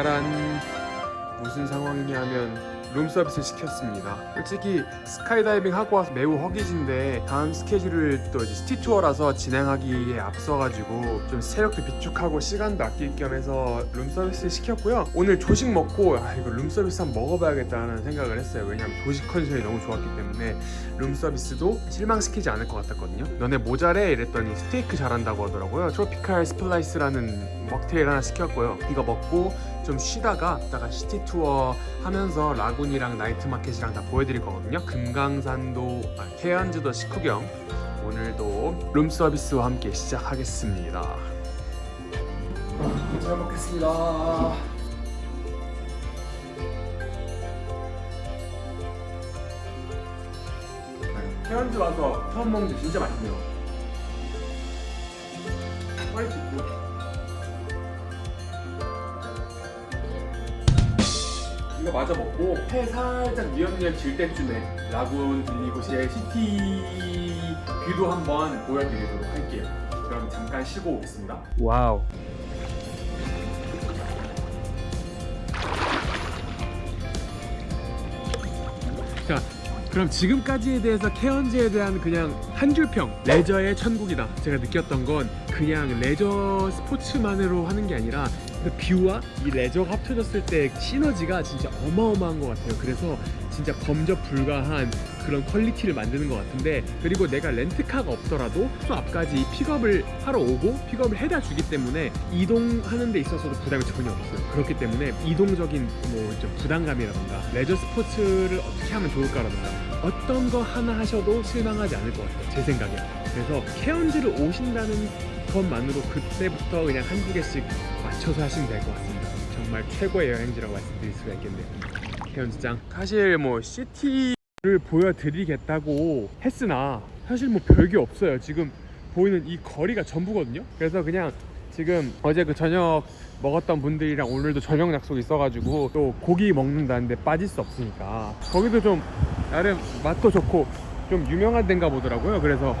짜란 무슨 상황이냐면 룸서비스 시켰습니다. 솔직히 스카이다이빙 하고 와서 매우 허기진데 다음 스케줄을 또 이제 city tour라서 진행하기에 앞서가지고 좀 체력도 비축하고 시간도 아낄 겸 해서 룸서비스 시켰고요. 오늘 조식 먹고 아 이거 룸서비스 한번 먹어봐야겠다는 생각을 했어요. 왜냐면 조식 컨디션이 너무 좋았기 때문에 룸서비스도 실망시키지 않을 것 같았거든요. 너네 뭐 잘해 이랬더니 스테이크 잘한다고 하더라고요. 트로피칼 스플라이스라는 먹테일 하나 시켰고요. 이거 먹고 좀 쉬다가 이따가 city tour 하면서 lagoon이랑 night market이랑 다 보여드릴 거거든요. 금강산도 아, 케언즈도 식후경. 오늘도 룸서비스와 함께 시작하겠습니다. 잘 먹겠습니다. 케언즈 와서 처음 먹는데 진짜 맛있네요 이거 마저 먹고 해 살짝 뉘엿뉘엿 질 때쯤에 lagoon 제 city view도 한번 보여드리도록 할게요. 그럼 잠깐 쉬고 오겠습니다. wow. 자 그럼 지금까지에 대해서 케언즈에 대한 그냥 한 줄평 레저의 천국이다. 제가 느꼈던 건 그냥 레저 스포츠만으로 하는 게 아니라 그 view와 이 레저가 합쳐졌을 때 시너지가 진짜 어마어마한 것 같아요. 그래서 진짜 범접 불가한 그런 퀄리티를 만드는 것 같은데 그리고 내가 렌트카가 없더라도 또 앞까지 픽업을 하러 오고 픽업을 해다 주기 때문에 이동하는 데 있어서도 부담이 전혀 없어요. 그렇기 때문에 이동적인 뭐좀 부담감이라던가 레저 스포츠를 어떻게 하면 좋을까라던가 어떤 거 하나 하셔도 실망하지 않을 것 같아요 제 생각에. 그래서 케언즈를 오신다는 것만으로 그때부터 그냥 한두 개씩 맞춰서 하시면 될 것 같습니다. 정말 최고의 여행지라고 말씀드릴 수가 있겠네요. 케언즈장. 사실 뭐 시티를 보여드리겠다고 했으나 사실 뭐 별게 없어요. 지금 보이는 이 거리가 전부거든요. 그래서 그냥 지금 어제 그 저녁 먹었던 분들이랑 오늘도 저녁 약속이 있어가지고 또 고기 먹는다는데 빠질 수 없으니까. 거기도 좀 나름 맛도 좋고 좀 유명한 데인가 보더라고요. 그래서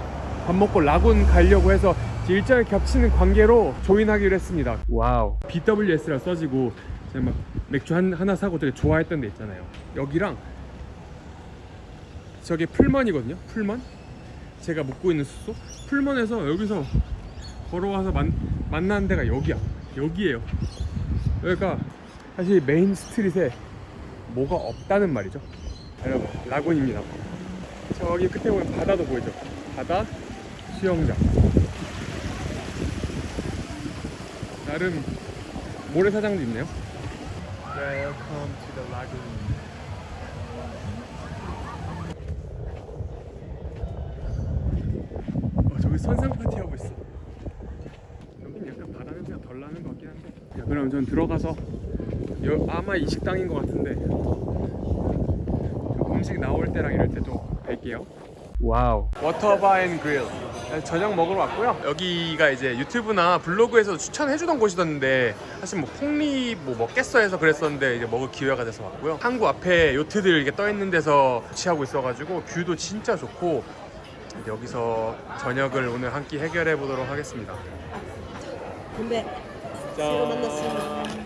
밥 먹고 lagoon 가려고 해서 일정이 겹치는 관계로 join하기로 했습니다. wow. BWS라 써지고 제가 막 맥주 한, 하나 사고 되게 좋아했던 데 있잖아요. 여기랑 저게 Pullman이거든요 Pullman 제가 묵고 있는 숙소? Pullman에서 여기서 걸어와서 만, 만나는 데가 여기야. 여기에요. 여기가 사실 main street에 뭐가 없다는 말이죠. 여러분 라군입니다. 저기 끝에 보면 바다도 보이죠? 바다 수영장 나름 모래사장도 있네요. Welcome to the lagoon. 어, 저기 선상 파티 하고 있어. 여긴 약간 바다 냄새가 덜 나는 것 같긴 한데. 자, 그럼 전 들어가서 여, 아마 이 식당인 것 같은데 좀 음식 나올 때랑 이럴 때 좀 뵐게요. wow. Waterbar and Grill 저녁 먹으러 왔고요. 여기가 이제 유튜브나 블로그에서 추천해주던 곳이었는데 사실 뭐 pork rib 뭐 먹겠어 해서 그랬었는데 이제 먹을 기회가 돼서 왔고요. 항구 앞에 요트들 이렇게 떠 있는 데서 위치하고 있어가지고 view도 진짜 좋고 여기서 저녁을 오늘 한 끼 해결해 보도록 하겠습니다. 근데 새로 만났습니다.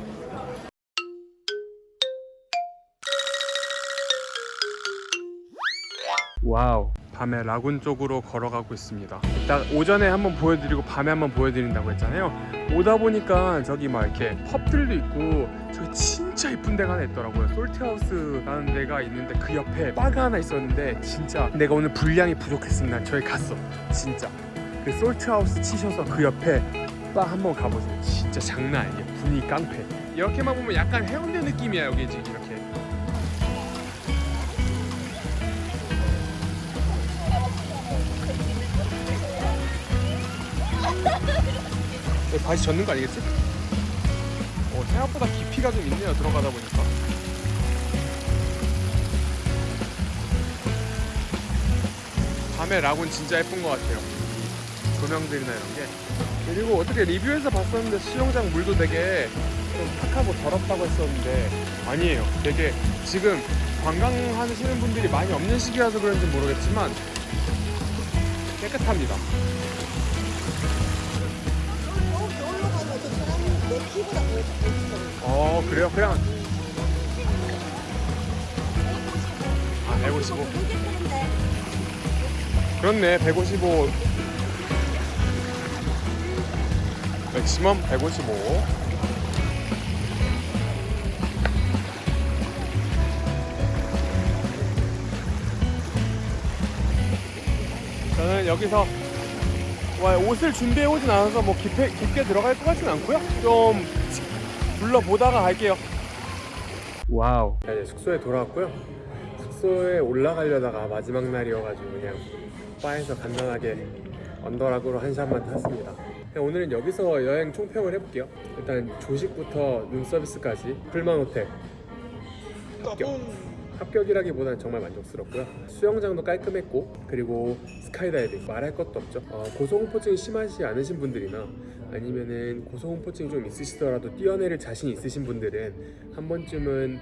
wow 밤에 lagoon 쪽으로 걸어가고 있습니다. 이따 오전에 한번 보여드리고 밤에 한번 보여드린다고 했잖아요. 오다 보니까 저기 막 이렇게 pub들도 있고 저기 진짜 이쁜 데가 하나 있더라고요. Salt House라는 데가 있는데 그 옆에 바가 하나 있었는데 진짜 내가 오늘 분량이 부족했습니다. 저기 갔어. 진짜. 그 솔트하우스 치셔서 그 옆에 바 한번 가보세요. 진짜 장난 아니에요. 분위기 깡패. 이렇게만 보면 약간 해운대 느낌이야 여기 지금 이렇게 바지 젖는 거 아니겠지? 어, 생각보다 깊이가 좀 있네요 들어가다 보니까. 밤에 라군 진짜 예쁜 것 같아요. 이 조명들이나 이런 게. 그리고 어떻게 리뷰에서 봤었는데 수영장 물도 되게 좀 탁하고 더럽다고 했었는데 아니에요. 되게 지금 관광하시는 분들이 많이 없는 시기라서 그런지 모르겠지만 깨끗합니다 그래요? 그냥 아 155. 무게인데 그렇네 155 맥시멈 155 저는 여기서 와, 옷을 준비해 오진 않아서 뭐 깊게, 깊게 들어갈 것 같진 않고요 좀 둘러보다가 갈게요 wow 자, 이제 숙소에 돌아왔고요 숙소에 올라가려다가 마지막 날이어가지고 그냥 바에서 간단하게 언더락으로 한 샷만 탔습니다. 그냥 오늘은 여기서 여행 총평을 해볼게요. 일단 조식부터 룸서비스까지 Pullman 호텔 합격. 합격이라기보다는 정말 만족스럽고요. 수영장도 깔끔했고 그리고 스카이다이빙 말할 것도 없죠. 어, 고소공포증이 심하지 않으신 분들이나 아니면은 고소공포증이 좀 있으시더라도 뛰어내릴 자신 있으신 분들은 한 번쯤은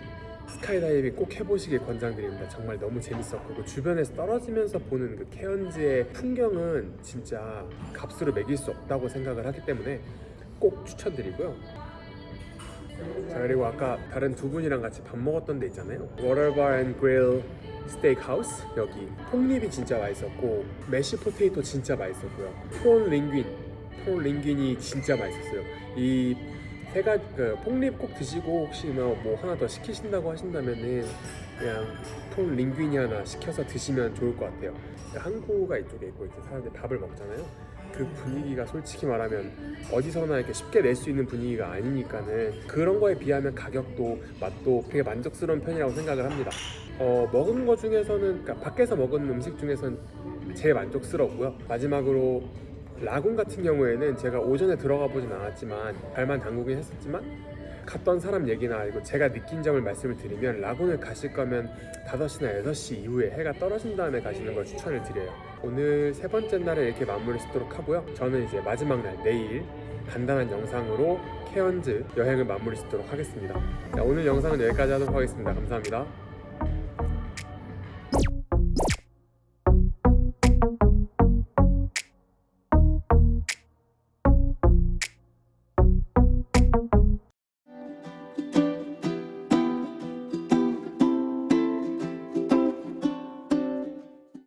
스카이다이빙 꼭 해보시길 권장드립니다. 정말 너무 재밌었고 그 주변에서 떨어지면서 보는 그 케언즈의 풍경은 진짜 값으로 매길 수 없다고 생각을 하기 때문에 꼭 추천드리고요. 자 그리고 아까 다른 두 분이랑 같이 밥 먹었던 데 있잖아요. Waterbar and Grill Steakhouse 여기 pork rib이 진짜 맛있었고 mashed potato 진짜 맛있었고요. prawn linguine prawn linguine이 진짜 맛있었어요. 이세 가지 그 폭립 꼭 드시고 혹시 뭐, 뭐 하나 더 시키신다고 하신다면은 그냥 프론 링귄이 하나 시켜서 드시면 좋을 것 같아요. 항구가 이쪽에 있고 이제 사람들이 밥을 먹잖아요. 그 분위기가 솔직히 말하면 어디서나 이렇게 쉽게 낼 수 있는 분위기가 아니니까는 그런 거에 비하면 가격도 맛도 되게 만족스러운 편이라고 생각을 합니다. 어, 먹은 거 중에서는 그러니까 밖에서 먹은 음식 중에서는 제일 만족스럽고요. 마지막으로 라군 같은 경우에는 제가 오전에 들어가 보진 않았지만 발만 담그긴 했었지만 갔던 사람 얘기나 알고 제가 느낀 점을 말씀을 드리면 라군을 가실 거면 5시나 6시 이후에 해가 떨어진 다음에 가시는 걸 추천을 드려요. 오늘 세 번째 날에 이렇게 마무리 짓도록 하고요. 저는 이제 마지막 날 내일 간단한 영상으로 케언즈 여행을 마무리 짓도록 하겠습니다. 자, 오늘 영상은 여기까지 하도록 하겠습니다. 감사합니다